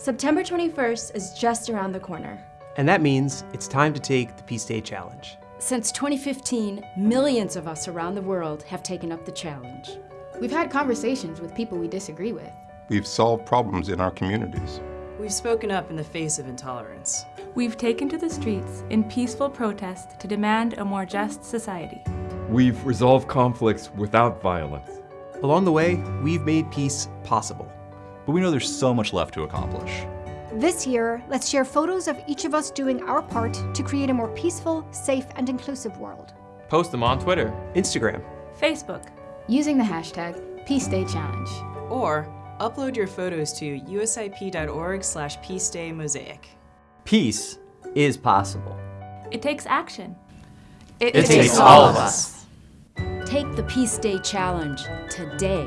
September 21st is just around the corner. And that means it's time to take the Peace Day Challenge. Since 2015, millions of us around the world have taken up the challenge. We've had conversations with people we disagree with. We've solved problems in our communities. We've spoken up in the face of intolerance. We've taken to the streets in peaceful protest to demand a more just society. We've resolved conflicts without violence. Along the way, we've made peace possible. But we know there's so much left to accomplish. This year, let's share photos of each of us doing our part to create a more peaceful, safe, and inclusive world. Post them on Twitter, Instagram, Facebook, using the hashtag Peace Day Challenge. Or upload your photos to usip.org slash Peace Day Mosaic. Peace is possible. It takes action. It, it takes, takes all of us. Take the Peace Day Challenge today.